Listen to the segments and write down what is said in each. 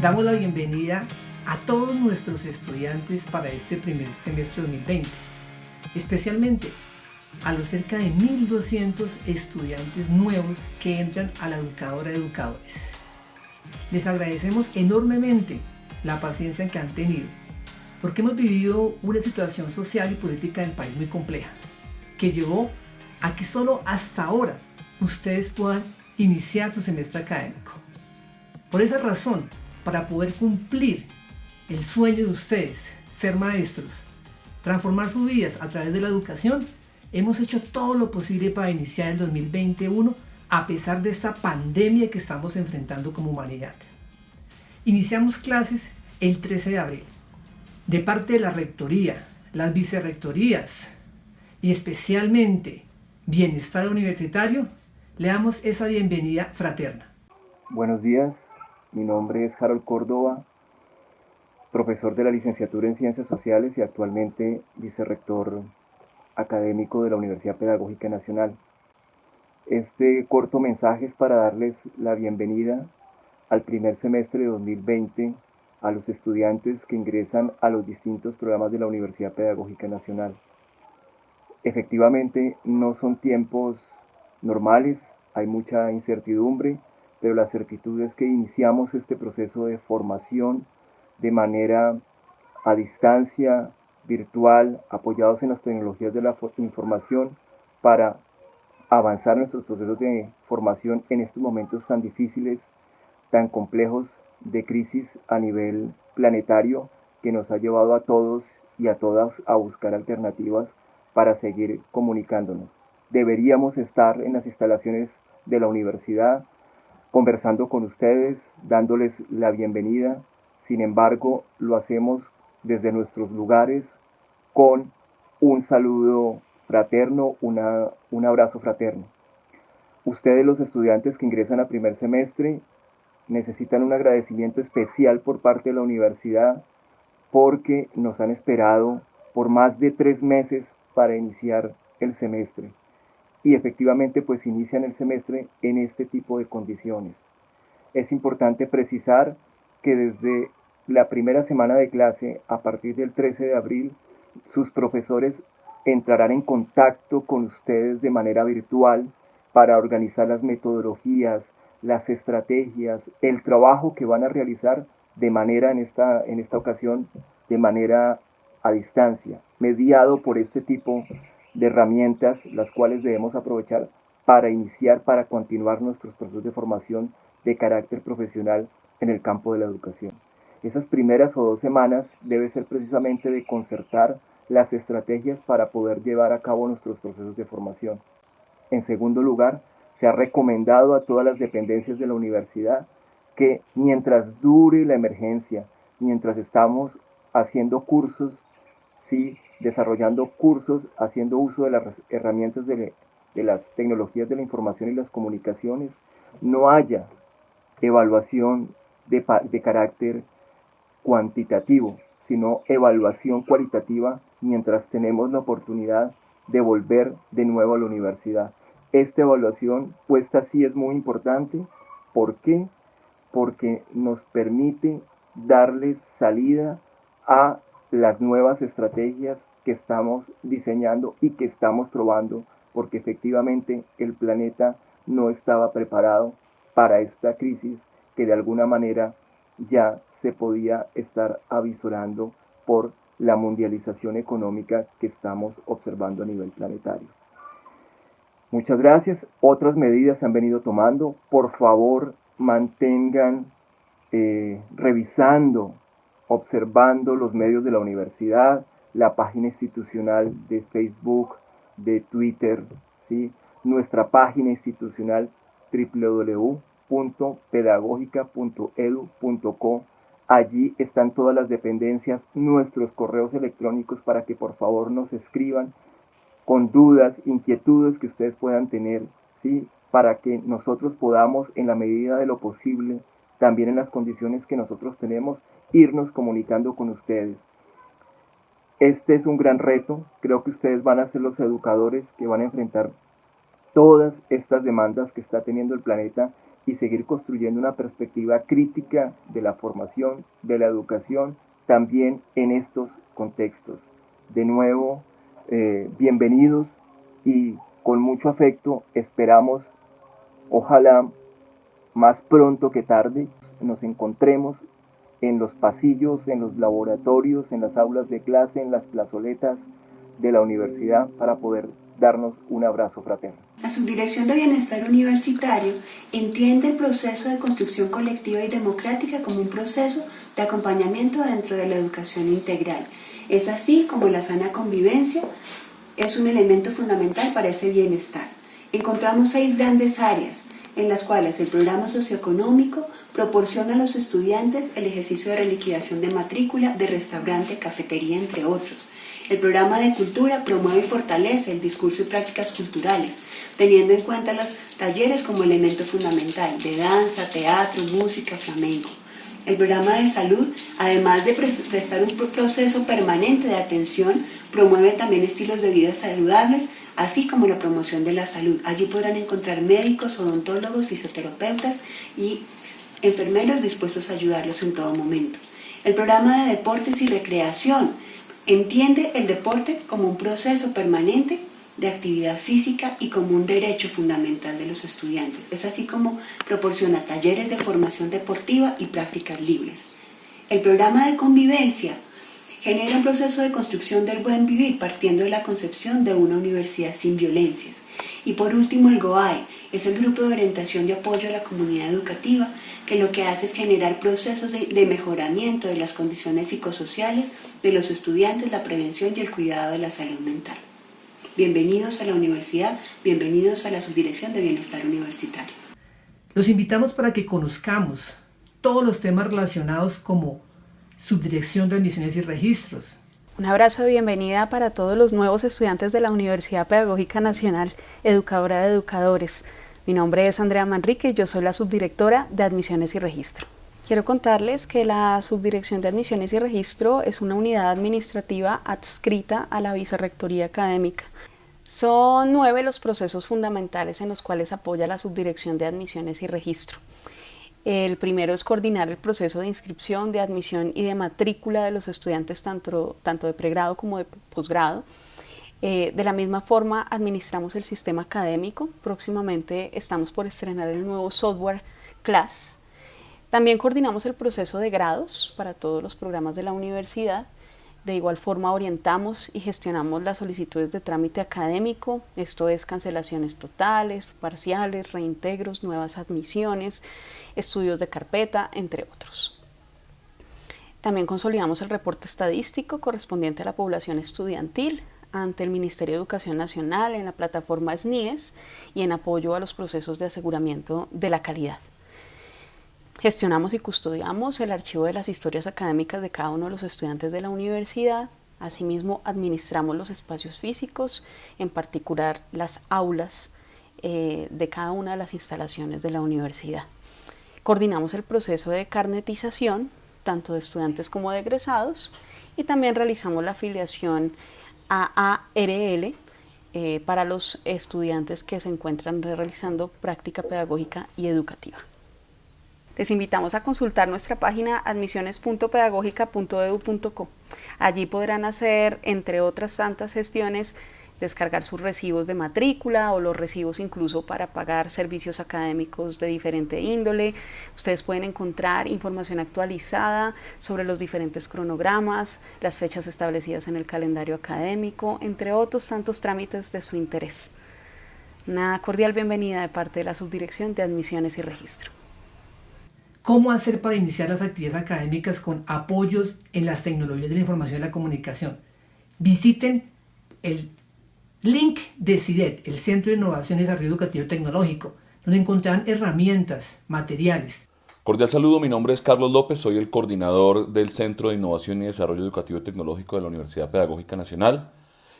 Damos la bienvenida a todos nuestros estudiantes para este primer semestre 2020, especialmente a los cerca de 1.200 estudiantes nuevos que entran a la educadora de educadores. Les agradecemos enormemente la paciencia que han tenido, porque hemos vivido una situación social y política del país muy compleja, que llevó a que solo hasta ahora ustedes puedan iniciar su semestre académico. Por esa razón, para poder cumplir el sueño de ustedes, ser maestros, transformar sus vidas a través de la educación, hemos hecho todo lo posible para iniciar el 2021 a pesar de esta pandemia que estamos enfrentando como humanidad. Iniciamos clases el 13 de abril. De parte de la Rectoría, las vicerrectorías y especialmente Bienestar Universitario, le damos esa bienvenida fraterna. Buenos días, mi nombre es Harold Córdoba, profesor de la licenciatura en Ciencias Sociales y actualmente vicerrector académico de la Universidad Pedagógica Nacional. Este corto mensaje es para darles la bienvenida al primer semestre de 2020 a los estudiantes que ingresan a los distintos programas de la Universidad Pedagógica Nacional. Efectivamente, no son tiempos normales, hay mucha incertidumbre, pero la certitud es que iniciamos este proceso de formación de manera a distancia, virtual, apoyados en las tecnologías de la información para avanzar nuestros procesos de formación en estos momentos tan difíciles, tan complejos de crisis a nivel planetario que nos ha llevado a todos y a todas a buscar alternativas para seguir comunicándonos. Deberíamos estar en las instalaciones de la universidad conversando con ustedes, dándoles la bienvenida. Sin embargo, lo hacemos desde nuestros lugares con un saludo fraterno, un abrazo fraterno. Ustedes los estudiantes que ingresan a primer semestre necesitan un agradecimiento especial por parte de la universidad porque nos han esperado por más de tres meses para iniciar el semestre. Y efectivamente pues inician el semestre en este tipo de condiciones. Es importante precisar que desde la primera semana de clase, a partir del 13 de abril, sus profesores entrarán en contacto con ustedes de manera virtual para organizar las metodologías, las estrategias, el trabajo que van a realizar de manera en esta, en esta ocasión, de manera a distancia, mediado por este tipo de herramientas, las cuales debemos aprovechar para iniciar, para continuar nuestros procesos de formación de carácter profesional en el campo de la educación. Esas primeras o dos semanas debe ser precisamente de concertar las estrategias para poder llevar a cabo nuestros procesos de formación. En segundo lugar, se ha recomendado a todas las dependencias de la universidad que mientras dure la emergencia, mientras estamos haciendo cursos, sí, desarrollando cursos, haciendo uso de las herramientas de, las tecnologías de la información y las comunicaciones, no haya evaluación de, carácter cuantitativo, sino evaluación cualitativa mientras tenemos la oportunidad de volver de nuevo a la universidad. Esta evaluación puesta sí es muy importante. ¿Por qué? Porque nos permite darle salida a las nuevas estrategias que estamos diseñando y que estamos probando, porque efectivamente el planeta no estaba preparado para esta crisis que de alguna manera ya se podía estar avisorando por la mundialización económica que estamos observando a nivel planetario. Muchas gracias. Otras medidas se han venido tomando. Por favor, mantengan eh, revisando, observando los medios de la universidad, la página institucional de Facebook, de Twitter, ¿sí? nuestra página institucional www.pedagogica.edu.co Allí están todas las dependencias, nuestros correos electrónicos para que por favor nos escriban con dudas, inquietudes que ustedes puedan tener, ¿sí? para que nosotros podamos, en la medida de lo posible, también en las condiciones que nosotros tenemos, irnos comunicando con ustedes. Este es un gran reto, creo que ustedes van a ser los educadores que van a enfrentar todas estas demandas que está teniendo el planeta y seguir construyendo una perspectiva crítica de la formación, de la educación, también en estos contextos. De nuevo, eh, bienvenidos y con mucho afecto esperamos, ojalá más pronto que tarde, nos encontremos en los pasillos, en los laboratorios, en las aulas de clase, en las plazoletas de la universidad para poder darnos un abrazo fraterno. La Subdirección de Bienestar Universitario entiende el proceso de construcción colectiva y democrática como un proceso de acompañamiento dentro de la educación integral. Es así como la sana convivencia es un elemento fundamental para ese bienestar. Encontramos seis grandes áreas en las cuales el programa socioeconómico proporciona a los estudiantes el ejercicio de reliquidación de matrícula, de restaurante, cafetería, entre otros. El programa de cultura promueve y fortalece el discurso y prácticas culturales, teniendo en cuenta los talleres como elemento fundamental de danza, teatro, música, flamenco. El programa de salud, además de prestar un proceso permanente de atención, promueve también estilos de vida saludables, así como la promoción de la salud. Allí podrán encontrar médicos, odontólogos, fisioterapeutas y enfermeros dispuestos a ayudarlos en todo momento. El programa de deportes y recreación entiende el deporte como un proceso permanente de actividad física y como un derecho fundamental de los estudiantes. Es así como proporciona talleres de formación deportiva y prácticas libres. El programa de convivencia genera un proceso de construcción del buen vivir partiendo de la concepción de una universidad sin violencias. Y por último, el GOAE es el grupo de orientación de apoyo a la comunidad educativa que lo que hace es generar procesos de, mejoramiento de las condiciones psicosociales de los estudiantes, la prevención y el cuidado de la salud mental. Bienvenidos a la universidad, bienvenidos a la Subdirección de Bienestar Universitario. Los invitamos para que conozcamos todos los temas relacionados como Subdirección de Admisiones y Registros. Un abrazo de bienvenida para todos los nuevos estudiantes de la Universidad Pedagógica Nacional, educadora de educadores. Mi nombre es Andrea Manrique yo soy la subdirectora de Admisiones y Registro. Quiero contarles que la Subdirección de Admisiones y Registro es una unidad administrativa adscrita a la Vicerrectoría Académica. Son nueve los procesos fundamentales en los cuales apoya la Subdirección de Admisiones y Registro. El primero es coordinar el proceso de inscripción, de admisión y de matrícula de los estudiantes tanto, tanto de pregrado como de posgrado. Eh, de la misma forma, administramos el sistema académico. Próximamente estamos por estrenar el nuevo software CLAS. También coordinamos el proceso de grados para todos los programas de la universidad. De igual forma orientamos y gestionamos las solicitudes de trámite académico, esto es cancelaciones totales, parciales, reintegros, nuevas admisiones, estudios de carpeta, entre otros. También consolidamos el reporte estadístico correspondiente a la población estudiantil ante el Ministerio de Educación Nacional en la plataforma SNIES y en apoyo a los procesos de aseguramiento de la calidad. Gestionamos y custodiamos el archivo de las historias académicas de cada uno de los estudiantes de la universidad. Asimismo, administramos los espacios físicos, en particular las aulas eh, de cada una de las instalaciones de la universidad. Coordinamos el proceso de carnetización, tanto de estudiantes como de egresados, y también realizamos la afiliación a ARL eh, para los estudiantes que se encuentran realizando práctica pedagógica y educativa. Les invitamos a consultar nuestra página admisiones.pedagógica.edu.co. Allí podrán hacer, entre otras tantas gestiones, descargar sus recibos de matrícula o los recibos incluso para pagar servicios académicos de diferente índole. Ustedes pueden encontrar información actualizada sobre los diferentes cronogramas, las fechas establecidas en el calendario académico, entre otros tantos trámites de su interés. Una cordial bienvenida de parte de la Subdirección de Admisiones y Registro cómo hacer para iniciar las actividades académicas con apoyos en las tecnologías de la información y la comunicación. Visiten el link de CIDET, el Centro de Innovación y Desarrollo Educativo Tecnológico, donde encontrarán herramientas, materiales. Cordial saludo, mi nombre es Carlos López, soy el coordinador del Centro de Innovación y Desarrollo Educativo Tecnológico de la Universidad Pedagógica Nacional.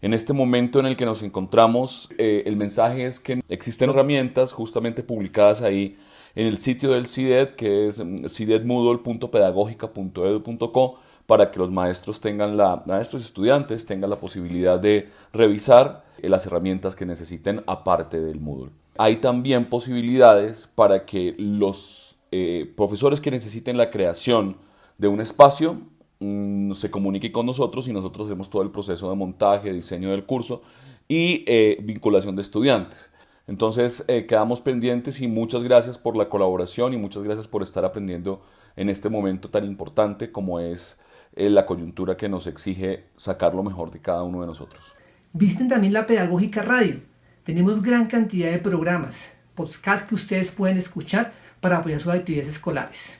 En este momento en el que nos encontramos, eh, el mensaje es que existen herramientas justamente publicadas ahí en el sitio del CIDED, que es mm, cidedmoodle.pedagógica.edu.co, para que los maestros tengan la, maestros y estudiantes tengan la posibilidad de revisar las herramientas que necesiten aparte del Moodle. Hay también posibilidades para que los eh, profesores que necesiten la creación de un espacio mm, se comuniquen con nosotros y nosotros hacemos todo el proceso de montaje, diseño del curso y eh, vinculación de estudiantes. Entonces eh, quedamos pendientes y muchas gracias por la colaboración y muchas gracias por estar aprendiendo en este momento tan importante como es la coyuntura que nos exige sacar lo mejor de cada uno de nosotros. Visten también la Pedagógica Radio. Tenemos gran cantidad de programas, podcasts que ustedes pueden escuchar para apoyar sus actividades escolares.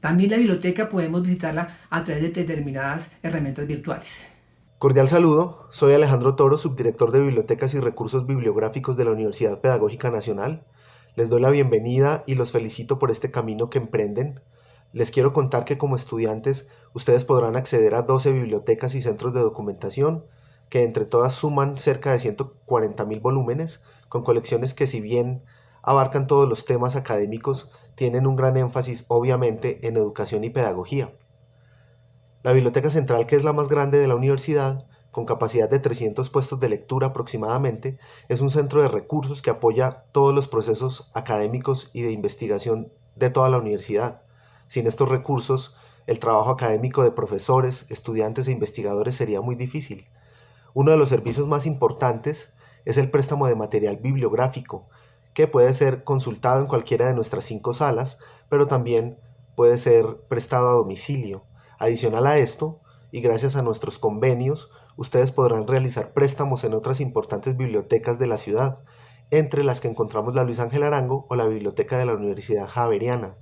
También la biblioteca podemos visitarla a través de determinadas herramientas virtuales. Cordial saludo, soy Alejandro Toro, subdirector de Bibliotecas y Recursos Bibliográficos de la Universidad Pedagógica Nacional. Les doy la bienvenida y los felicito por este camino que emprenden. Les quiero contar que como estudiantes ustedes podrán acceder a 12 bibliotecas y centros de documentación que entre todas suman cerca de 140 mil volúmenes, con colecciones que si bien abarcan todos los temas académicos, tienen un gran énfasis obviamente en educación y pedagogía. La Biblioteca Central, que es la más grande de la universidad, con capacidad de 300 puestos de lectura aproximadamente, es un centro de recursos que apoya todos los procesos académicos y de investigación de toda la universidad. Sin estos recursos, el trabajo académico de profesores, estudiantes e investigadores sería muy difícil. Uno de los servicios más importantes es el préstamo de material bibliográfico, que puede ser consultado en cualquiera de nuestras cinco salas, pero también puede ser prestado a domicilio. Adicional a esto, y gracias a nuestros convenios, ustedes podrán realizar préstamos en otras importantes bibliotecas de la ciudad, entre las que encontramos la Luis Ángel Arango o la Biblioteca de la Universidad Javeriana.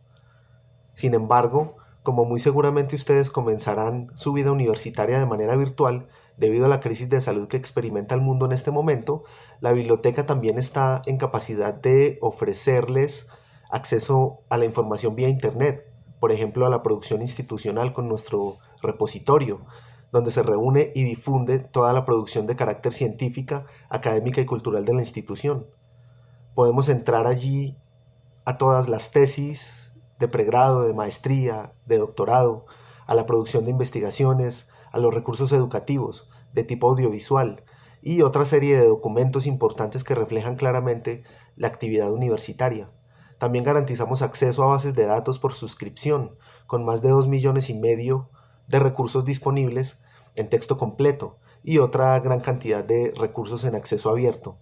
Sin embargo, como muy seguramente ustedes comenzarán su vida universitaria de manera virtual, debido a la crisis de salud que experimenta el mundo en este momento, la biblioteca también está en capacidad de ofrecerles acceso a la información vía Internet, por ejemplo a la producción institucional con nuestro repositorio, donde se reúne y difunde toda la producción de carácter científica, académica y cultural de la institución. Podemos entrar allí a todas las tesis de pregrado, de maestría, de doctorado, a la producción de investigaciones, a los recursos educativos de tipo audiovisual y otra serie de documentos importantes que reflejan claramente la actividad universitaria. También garantizamos acceso a bases de datos por suscripción, con más de 2 millones y medio de recursos disponibles en texto completo y otra gran cantidad de recursos en acceso abierto.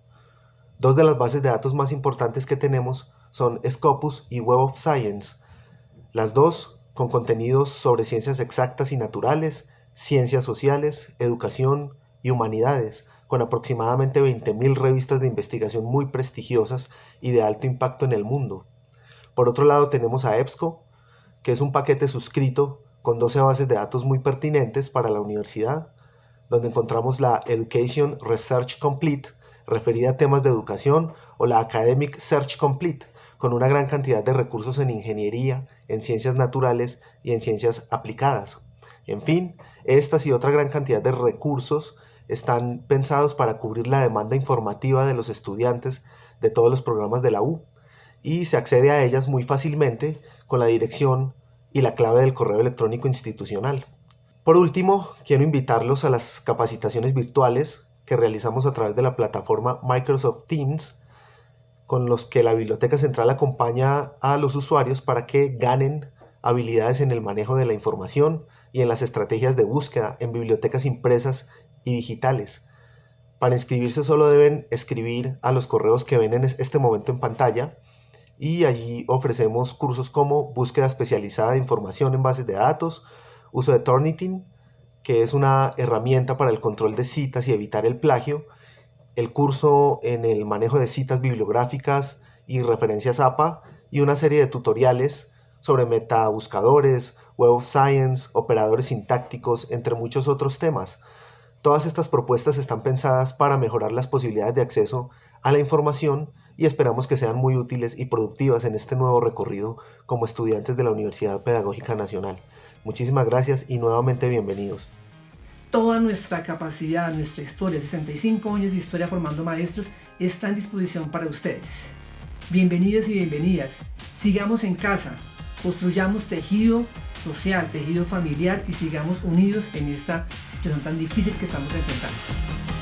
Dos de las bases de datos más importantes que tenemos son Scopus y Web of Science, las dos con contenidos sobre ciencias exactas y naturales, ciencias sociales, educación y humanidades, con aproximadamente 20.000 revistas de investigación muy prestigiosas y de alto impacto en el mundo. Por otro lado tenemos a EBSCO, que es un paquete suscrito con 12 bases de datos muy pertinentes para la universidad, donde encontramos la Education Research Complete, referida a temas de educación, o la Academic Search Complete, con una gran cantidad de recursos en ingeniería, en ciencias naturales y en ciencias aplicadas. En fin, estas y otra gran cantidad de recursos están pensados para cubrir la demanda informativa de los estudiantes de todos los programas de la U y se accede a ellas muy fácilmente con la dirección y la clave del correo electrónico institucional. Por último, quiero invitarlos a las capacitaciones virtuales que realizamos a través de la plataforma Microsoft Teams, con los que la Biblioteca Central acompaña a los usuarios para que ganen habilidades en el manejo de la información, y en las estrategias de búsqueda en bibliotecas impresas y digitales. Para inscribirse solo deben escribir a los correos que ven en este momento en pantalla y allí ofrecemos cursos como búsqueda especializada de información en bases de datos, uso de Turnitin, que es una herramienta para el control de citas y evitar el plagio, el curso en el manejo de citas bibliográficas y referencias APA y una serie de tutoriales sobre metabuscadores, Web of Science, operadores sintácticos, entre muchos otros temas. Todas estas propuestas están pensadas para mejorar las posibilidades de acceso a la información y esperamos que sean muy útiles y productivas en este nuevo recorrido como estudiantes de la Universidad Pedagógica Nacional. Muchísimas gracias y nuevamente bienvenidos. Toda nuestra capacidad, nuestra historia, 65 años de historia formando maestros, está en disposición para ustedes. Bienvenidos y bienvenidas. Sigamos en casa, construyamos tejido social, tejido familiar y sigamos unidos en esta situación tan difícil que estamos enfrentando.